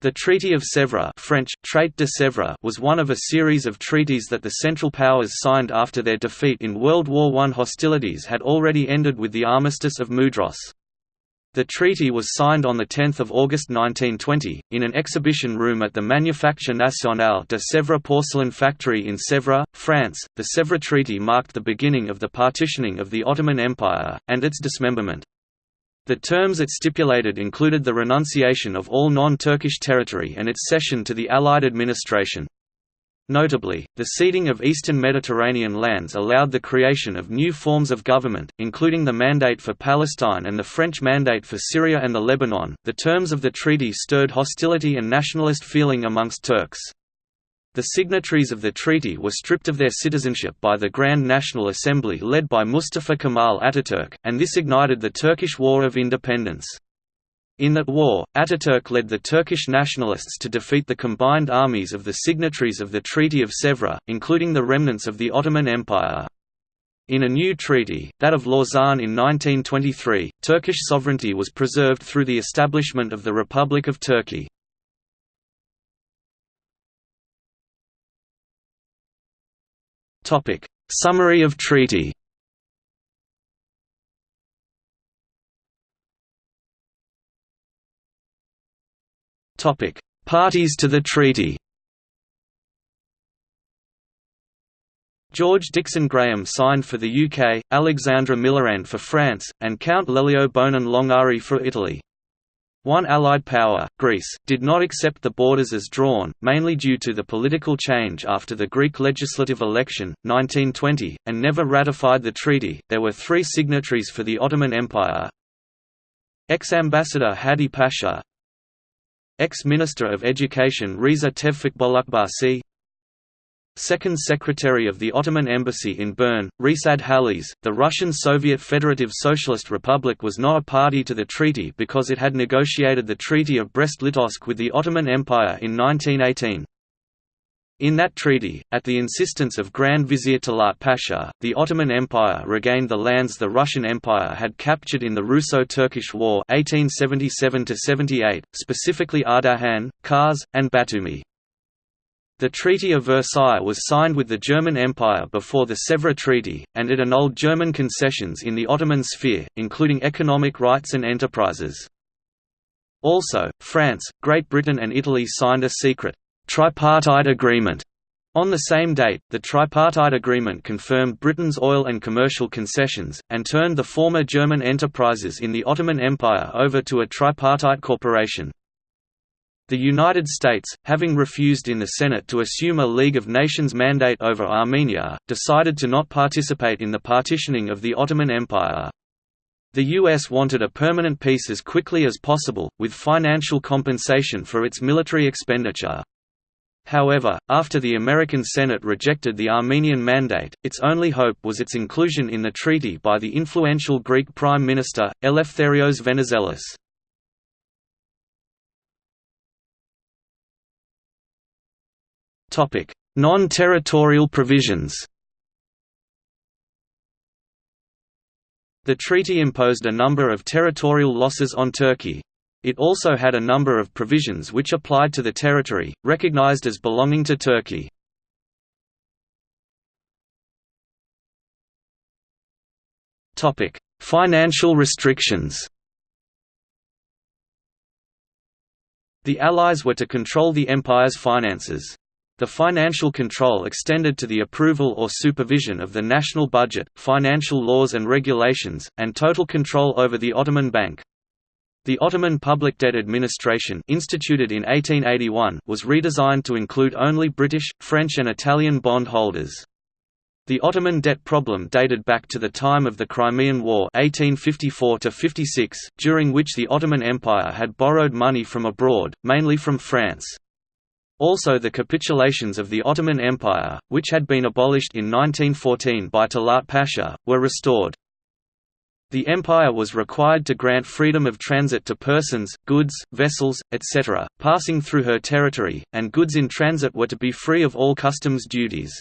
The Treaty of Sèvres French, Traité de Sèvres was one of a series of treaties that the Central Powers signed after their defeat in World War I. Hostilities had already ended with the Armistice of Mudros. The treaty was signed on 10 August 1920, in an exhibition room at the Manufacture Nationale de Sèvres porcelain factory in Sèvres, France. The Sèvres Treaty marked the beginning of the partitioning of the Ottoman Empire, and its dismemberment. The terms it stipulated included the renunciation of all non-Turkish territory and its cession to the Allied administration. Notably, the ceding of eastern Mediterranean lands allowed the creation of new forms of government, including the Mandate for Palestine and the French Mandate for Syria and the Lebanon. The terms of the treaty stirred hostility and nationalist feeling amongst Turks. The signatories of the treaty were stripped of their citizenship by the Grand National Assembly led by Mustafa Kemal Ataturk, and this ignited the Turkish War of Independence. In that war, Ataturk led the Turkish nationalists to defeat the combined armies of the signatories of the Treaty of Sèvres, including the remnants of the Ottoman Empire. In a new treaty, that of Lausanne in 1923, Turkish sovereignty was preserved through the establishment of the Republic of Turkey. Topic: Summary of treaty. Topic: Parties to the treaty. George Dixon Grahame signed for the UK, Alexandre Millerand for France, and Count Lelio Bonin Longare for Italy. One Allied power, Greece, did not accept the borders as drawn, mainly due to the political change after the Greek legislative election, 1920, and never ratified the treaty. There were three signatories for the Ottoman Empire ex-ambassador Hadi Pasha, ex-minister of education Riza Tevfik Bolukbasi, Second Secretary of the Ottoman Embassy in Bern, Risad Halis, the Russian Soviet Federative Socialist Republic was not a party to the treaty because it had negotiated the Treaty of Brest-Litovsk with the Ottoman Empire in 1918. In that treaty, at the insistence of Grand Vizier Talat Pasha, the Ottoman Empire regained the lands the Russian Empire had captured in the Russo-Turkish War 1877 specifically Ardahan, Kars, and Batumi. The Treaty of Versailles was signed with the German Empire before the Sèvres Treaty, and it annulled German concessions in the Ottoman sphere, including economic rights and enterprises. Also, France, Great Britain and Italy signed a secret «tripartite agreement» On the same date, the tripartite agreement confirmed Britain's oil and commercial concessions, and turned the former German enterprises in the Ottoman Empire over to a tripartite corporation. The United States, having refused in the Senate to assume a League of Nations mandate over Armenia, decided to not participate in the partitioning of the Ottoman Empire. The U.S. wanted a permanent peace as quickly as possible, with financial compensation for its military expenditure. However, after the American Senate rejected the Armenian mandate, its only hope was its inclusion in the treaty by the influential Greek Prime Minister, Eleftherios Venizelos. Non-territorial provisions The treaty imposed a number of territorial losses on Turkey. It also had a number of provisions which applied to the territory, recognized as belonging to Turkey. Financial restrictions The Allies were to control the empire's finances. The financial control extended to the approval or supervision of the national budget, financial laws and regulations, and total control over the Ottoman Bank. The Ottoman Public Debt Administration instituted in 1881 was redesigned to include only British, French and Italian bond holders. The Ottoman debt problem dated back to the time of the Crimean War 1854 during which the Ottoman Empire had borrowed money from abroad, mainly from France. Also the capitulations of the Ottoman Empire, which had been abolished in 1914 by Talat Pasha, were restored. The empire was required to grant freedom of transit to persons, goods, vessels, etc., passing through her territory, and goods in transit were to be free of all customs duties.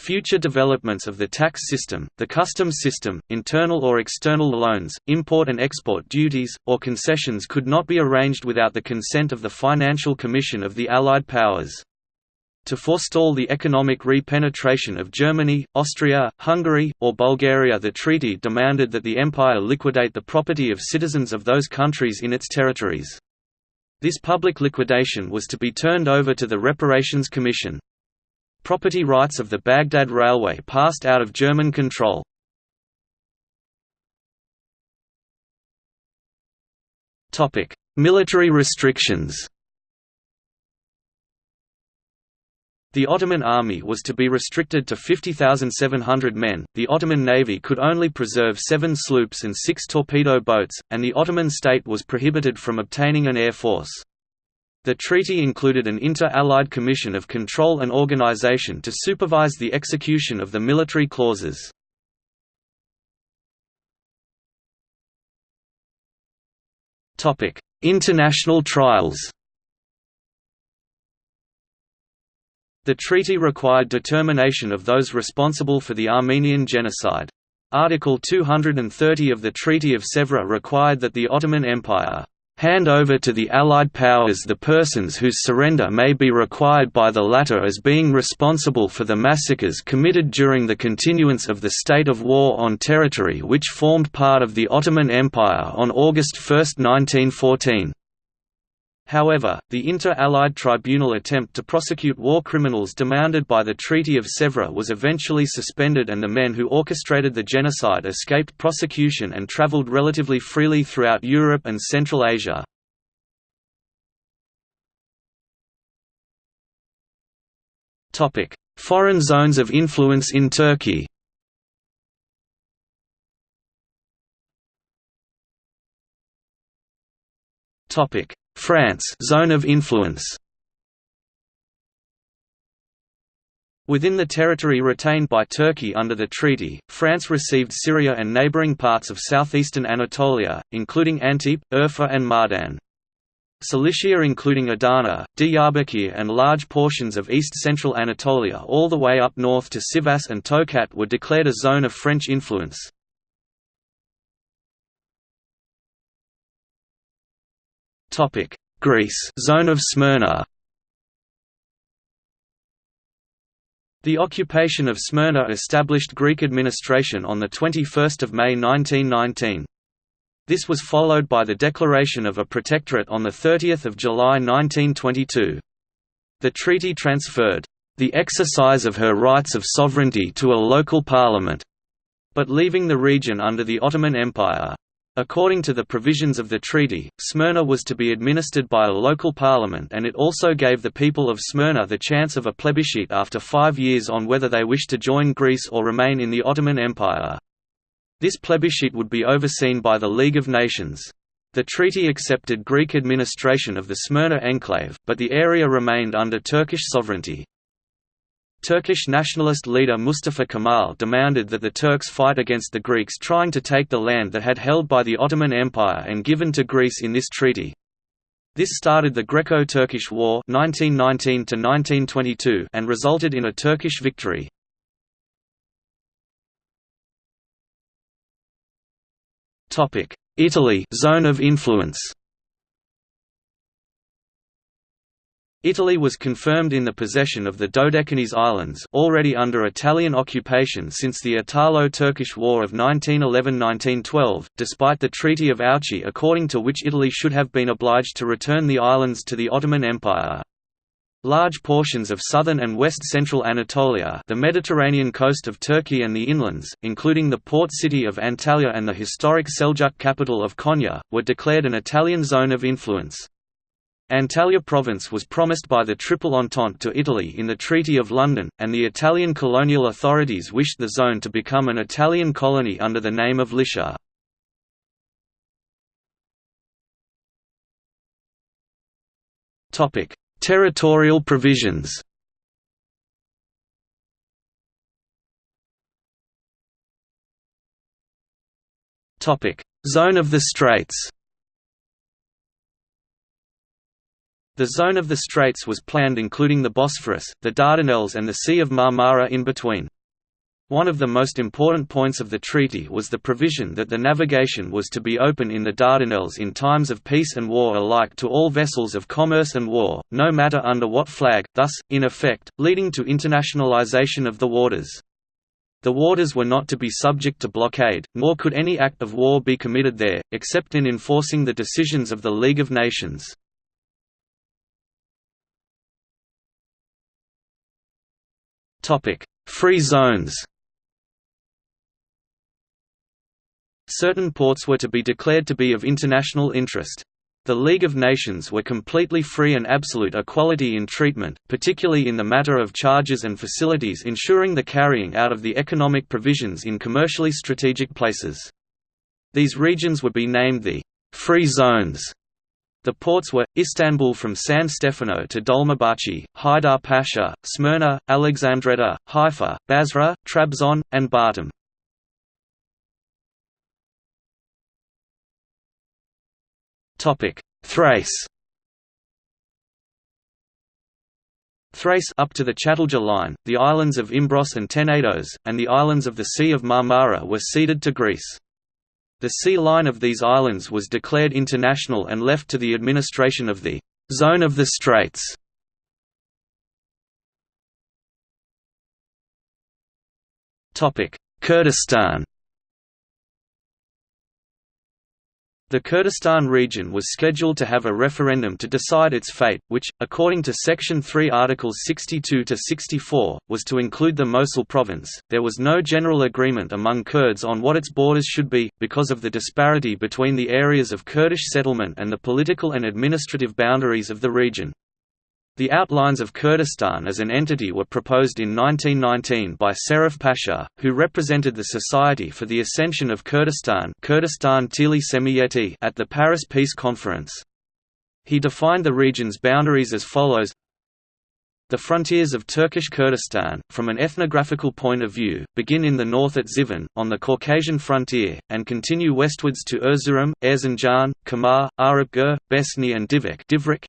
Future developments of the tax system, the customs system, internal or external loans, import and export duties, or concessions could not be arranged without the consent of the Financial Commission of the Allied Powers. To forestall the economic repenetration of Germany, Austria, Hungary, or Bulgaria the treaty demanded that the empire liquidate the property of citizens of those countries in its territories. This public liquidation was to be turned over to the Reparations Commission. Property rights of the Baghdad Railway passed out of German control. Military restrictions The Ottoman army was to be restricted to 50,700 men, the Ottoman navy could only preserve seven sloops and six torpedo boats, and the Ottoman state was prohibited from obtaining an air force. The treaty included an inter-Allied commission of control and organization to supervise the execution of the military clauses. International trials The treaty required determination of those responsible for the Armenian genocide. Article 230 of the Treaty of Sèvres required that the Ottoman Empire hand over to the Allied powers the persons whose surrender may be required by the latter as being responsible for the massacres committed during the continuance of the state of war on territory which formed part of the Ottoman Empire on August 1, 1914. However, the Inter-Allied Tribunal attempt to prosecute war criminals demanded by the Treaty of Sèvres was eventually suspended and the men who orchestrated the genocide escaped prosecution and travelled relatively freely throughout Europe and Central Asia. Foreign zones of influence in Turkey Topic: France zone of influence. Within the territory retained by Turkey under the treaty, France received Syria and neighbouring parts of southeastern Anatolia, including Antep, Urfa and Mardin. Cilicia including Adana, Diyarbakir and large portions of east-central Anatolia all the way up north to Sivas and Tokat were declared a zone of French influence. Topic: Greece, zone of Smyrna. The occupation of Smyrna established Greek administration on the 21st of May 1919. This was followed by the declaration of a protectorate on the 30th of July 1922. The treaty transferred the exercise of her rights of sovereignty to a local parliament, but leaving the region under the Ottoman Empire. According to the provisions of the treaty, Smyrna was to be administered by a local parliament and it also gave the people of Smyrna the chance of a plebiscite after five years on whether they wished to join Greece or remain in the Ottoman Empire. This plebiscite would be overseen by the League of Nations. The treaty accepted Greek administration of the Smyrna enclave, but the area remained under Turkish sovereignty. Turkish nationalist leader Mustafa Kemal demanded that the Turks fight against the Greeks trying to take the land that had held by the Ottoman Empire and given to Greece in this treaty. This started the Greco-Turkish War 1919 and resulted in a Turkish victory. Italy zone of influence Italy was confirmed in the possession of the Dodecanese Islands already under Italian occupation since the Italo-Turkish War of 1911–1912, despite the Treaty of Ouchy according to which Italy should have been obliged to return the islands to the Ottoman Empire. Large portions of southern and west-central Anatolia the Mediterranean coast of Turkey and the inlands, including the port city of Antalya and the historic Seljuk capital of Konya, were declared an Italian zone of influence. Antalya province was promised by the Triple Entente to Italy in the Treaty of London, and the Italian colonial authorities wished the zone to become an Italian colony under the name of Lycia. Territorial provisions Zone of the Straits The zone of the Straits was planned including the Bosphorus, the Dardanelles and the Sea of Marmara in between. One of the most important points of the treaty was the provision that the navigation was to be open in the Dardanelles in times of peace and war alike to all vessels of commerce and war, no matter under what flag, thus, in effect, leading to internationalization of the waters. The waters were not to be subject to blockade, nor could any act of war be committed there, except in enforcing the decisions of the League of Nations. Free zones Certain ports were to be declared to be of international interest. The League of Nations were completely free and absolute equality in treatment, particularly in the matter of charges and facilities ensuring the carrying out of the economic provisions in commercially strategic places. These regions would be named the «free zones» The ports were, Istanbul from San Stefano to Dolmabahce, Haidar Pasha, Smyrna, Alexandretta, Haifa, Basra, Trabzon, and Batum. Thrace Thrace up to the Çatalca line, the islands of Imbros and Tenedos, and the islands of the Sea of Marmara were ceded to Greece. The sea line of these islands was declared international and left to the administration of the «Zone of the Straits». Kurdistan The Kurdistan region was scheduled to have a referendum to decide its fate, which, according to Section 3 Articles 62 to 64, was to include the Mosul province. There was no general agreement among Kurds on what its borders should be, because of the disparity between the areas of Kurdish settlement and the political and administrative boundaries of the region. The outlines of Kurdistan as an entity were proposed in 1919 by Serif Pasha, who represented the Society for the Ascension of Kurdistan Kurdistan at the Paris Peace Conference. He defined the region's boundaries as follows the frontiers of Turkish Kurdistan, from an ethnographical point of view, begin in the north at Zivan, on the Caucasian frontier, and continue westwards to Erzurum, Erzincan, Kamar, Arapgir, Besni and Divik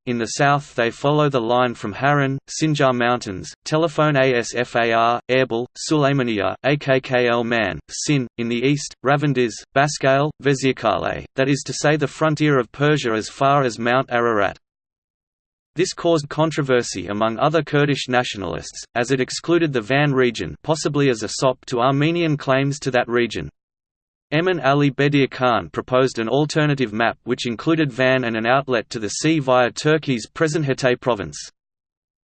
.In the south they follow the line from Harran, Sinjar Mountains, Telephone Asfar, Erbil, Suleymaniye, Akkl Man, Sin, in the east, Ravandiz, Baskale, Vezirkale, that is to say the frontier of Persia as far as Mount Ararat. This caused controversy among other Kurdish nationalists, as it excluded the Van region possibly as a sop to Armenian claims to that region. Emin Ali Bedir Khan proposed an alternative map which included Van and an outlet to the sea via Turkey's present Hatay province.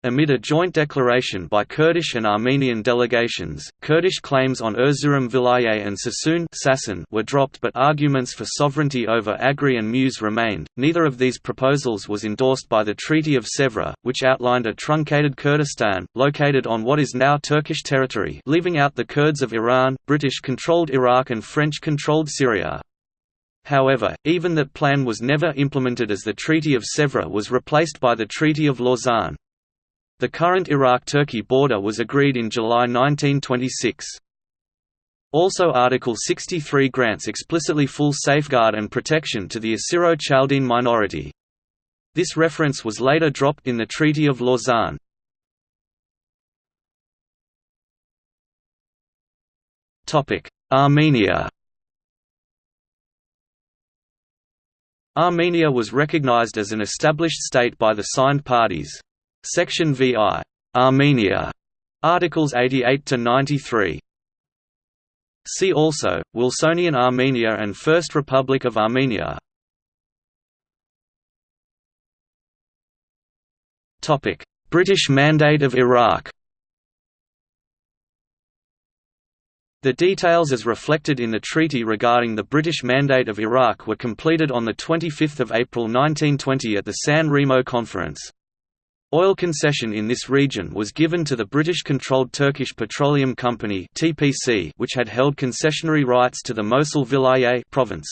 Amid a joint declaration by Kurdish and Armenian delegations, Kurdish claims on Erzurum Vilayet and Sassoon were dropped but arguments for sovereignty over Agri and Mus remained. Neither of these proposals was endorsed by the Treaty of Sèvres, which outlined a truncated Kurdistan, located on what is now Turkish territory leaving out the Kurds of Iran, British-controlled Iraq and French-controlled Syria. However, even that plan was never implemented as the Treaty of Sèvres was replaced by the Treaty of Lausanne. The current Iraq–Turkey border was agreed in July 1926. Also Article 63 grants explicitly full safeguard and protection to the Assyro-Chaldean minority. This reference was later dropped in the Treaty of Lausanne. Armenia Armenia was recognized as an established state by the signed parties. Section VI. Armenia. Articles 88 to 93. See also Wilsonian Armenia and First Republic of Armenia. British Mandate of Iraq. The details as reflected in the treaty regarding the British Mandate of Iraq were completed on 25 April 1920 at the San Remo Conference. Oil concession in this region was given to the British-controlled Turkish Petroleum Company (TPC), which had held concessionary rights to the Mosul Vilayet province.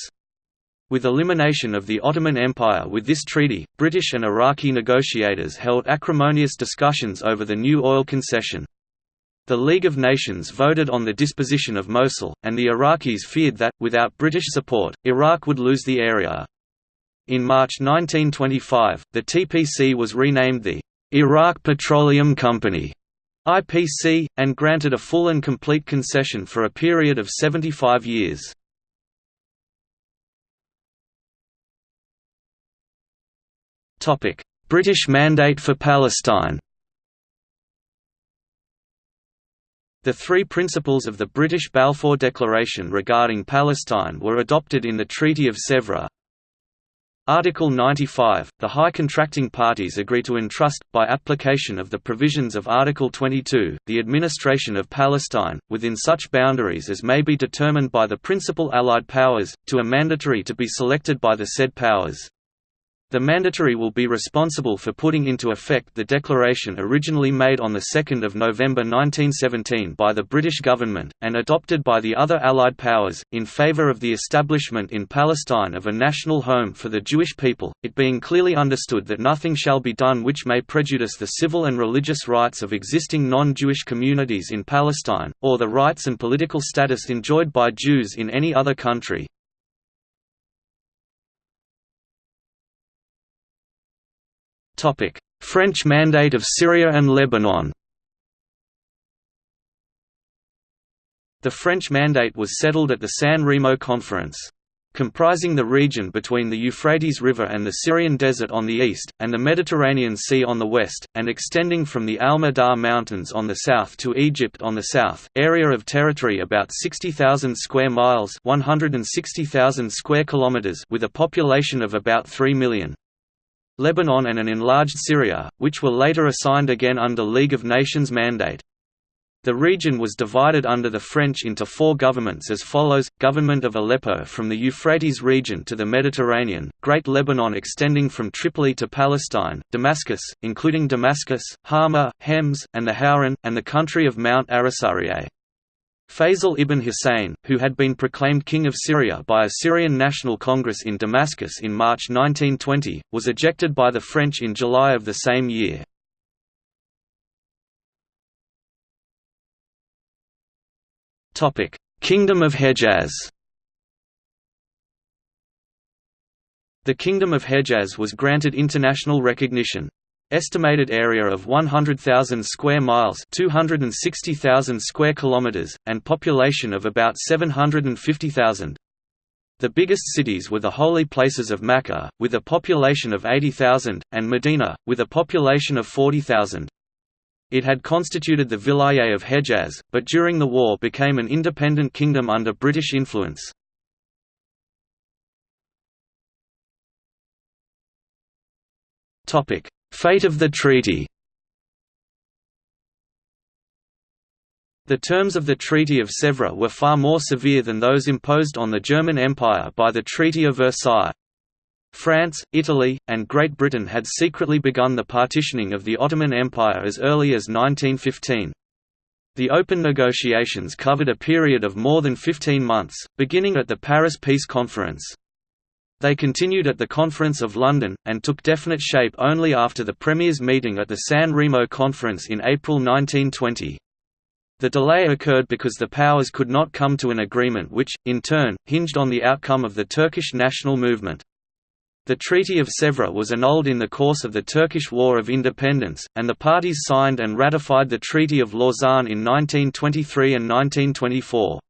With elimination of the Ottoman Empire with this treaty, British and Iraqi negotiators held acrimonious discussions over the new oil concession. The League of Nations voted on the disposition of Mosul, and the Iraqis feared that, without British support, Iraq would lose the area. In March 1925, the TPC was renamed the Iraq Petroleum Company IPC, and granted a full and complete concession for a period of 75 years. British Mandate for Palestine The three principles of the British Balfour Declaration regarding Palestine were adopted in the Treaty of Sèvres. Article 95 – The High Contracting Parties agree to entrust, by application of the provisions of Article 22, the administration of Palestine, within such boundaries as may be determined by the principal Allied powers, to a mandatory to be selected by the said powers. The mandatory will be responsible for putting into effect the declaration originally made on 2 November 1917 by the British government, and adopted by the other Allied powers, in favour of the establishment in Palestine of a national home for the Jewish people, it being clearly understood that nothing shall be done which may prejudice the civil and religious rights of existing non-Jewish communities in Palestine, or the rights and political status enjoyed by Jews in any other country. French Mandate of Syria and Lebanon The French Mandate was settled at the San Remo Conference. Comprising the region between the Euphrates River and the Syrian Desert on the east, and the Mediterranean Sea on the west, and extending from the Alma Dagh Mountains on the south to Egypt on the south, area of territory about 60,000 square miles 160,000 square kilometers with a population of about 3 million. Lebanon and an enlarged Syria, which were later assigned again under League of Nations mandate. The region was divided under the French into four governments as follows, Government of Aleppo from the Euphrates region to the Mediterranean, Great Lebanon extending from Tripoli to Palestine, Damascus, including Damascus, Hama, Hems, and the Hauran, and the country of Mount Ansarieh. Faisal ibn Hussein, who had been proclaimed King of Syria by a Syrian National Congress in Damascus in March 1920, was ejected by the French in July of the same year. Kingdom of Hejaz The Kingdom of Hejaz was granted international recognition. Estimated area of 100,000 square miles, 260,000 square kilometers, and population of about 750,000. The biggest cities were the holy places of Mecca, with a population of 80,000, and Medina, with a population of 40,000. It had constituted the Vilayet of Hejaz, but during the war became an independent kingdom under British influence. Fate of the treaty The terms of the Treaty of Sèvres were far more severe than those imposed on the German Empire by the Treaty of Versailles. France, Italy, and Great Britain had secretly begun the partitioning of the Ottoman Empire as early as 1915. The open negotiations covered a period of more than 15 months, beginning at the Paris Peace Conference. They continued at the Conference of London, and took definite shape only after the Premiers' meeting at the San Remo Conference in April 1920. The delay occurred because the powers could not come to an agreement which, in turn, hinged on the outcome of the Turkish national movement. The Treaty of Sèvres was annulled in the course of the Turkish War of Independence, and the parties signed and ratified the Treaty of Lausanne in 1923 and 1924.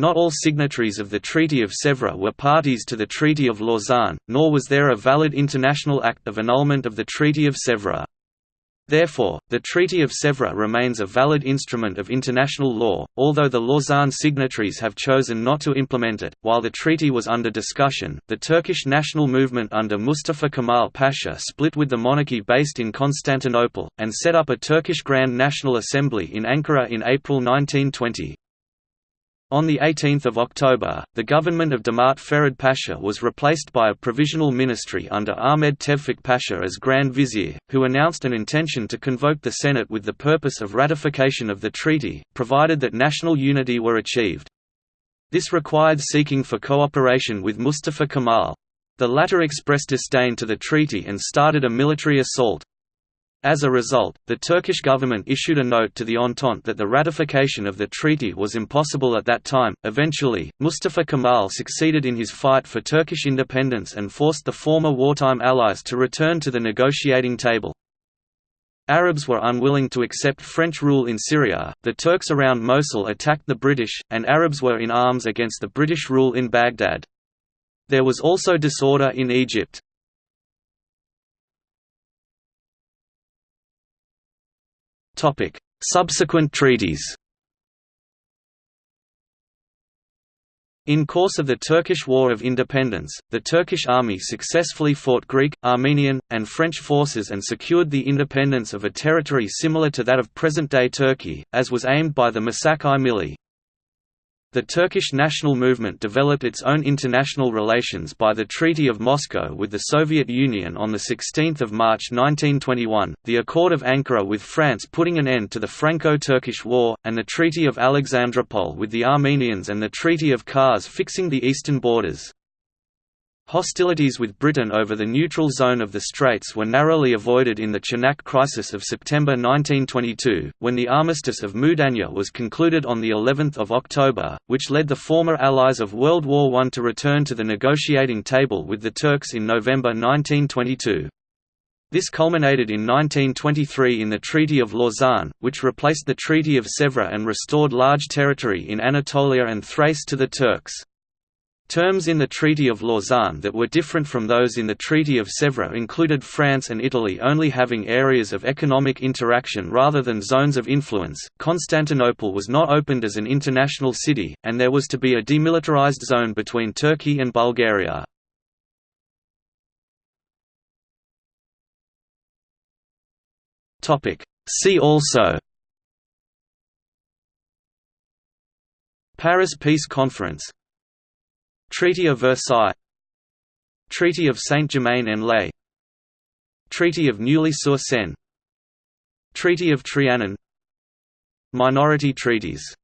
Not all signatories of the Treaty of Sèvres were parties to the Treaty of Lausanne, nor was there a valid international act of annulment of the Treaty of Sèvres. Therefore, the Treaty of Sèvres remains a valid instrument of international law, although the Lausanne signatories have chosen not to implement it. While the treaty was under discussion, the Turkish national movement under Mustafa Kemal Pasha split with the monarchy based in Constantinople, and set up a Turkish Grand National Assembly in Ankara in April 1920. On 18 October, the government of Damat Ferid Pasha was replaced by a provisional ministry under Ahmed Tevfik Pasha as Grand Vizier, who announced an intention to convoke the Senate with the purpose of ratification of the treaty, provided that national unity were achieved. This required seeking for cooperation with Mustafa Kemal. The latter expressed disdain to the treaty and started a military assault. As a result, the Turkish government issued a note to the Entente that the ratification of the treaty was impossible at that time. Eventually, Mustafa Kemal succeeded in his fight for Turkish independence and forced the former wartime allies to return to the negotiating table. Arabs were unwilling to accept French rule in Syria, the Turks around Mosul attacked the British, and Arabs were in arms against the British rule in Baghdad. There was also disorder in Egypt. Subsequent treaties In course of the Turkish War of Independence, the Turkish army successfully fought Greek, Armenian, and French forces and secured the independence of a territory similar to that of present-day Turkey, as was aimed by the Misak-ı Millî. The Turkish national movement developed its own international relations by the Treaty of Moscow with the Soviet Union on 16 March 1921, the Accord of Ankara with France putting an end to the Franco-Turkish War, and the Treaty of Alexandropol with the Armenians and the Treaty of Kars fixing the eastern borders. Hostilities with Britain over the neutral zone of the Straits were narrowly avoided in the Chanak crisis of September 1922, when the Armistice of Mudanya was concluded on the 11th of October, which led the former allies of World War I to return to the negotiating table with the Turks in November 1922. This culminated in 1923 in the Treaty of Lausanne, which replaced the Treaty of Sèvres and restored large territory in Anatolia and Thrace to the Turks. Terms in the Treaty of Lausanne that were different from those in the Treaty of Sèvres included France and Italy only having areas of economic interaction rather than zones of influence. Constantinople was not opened as an international city, and there was to be a demilitarized zone between Turkey and Bulgaria. Topic: See also Paris Peace Conference Treaty of Versailles Treaty of Saint-Germain-en-Laye Treaty of Neuilly-sur-Seine Treaty of Trianon Minority treaties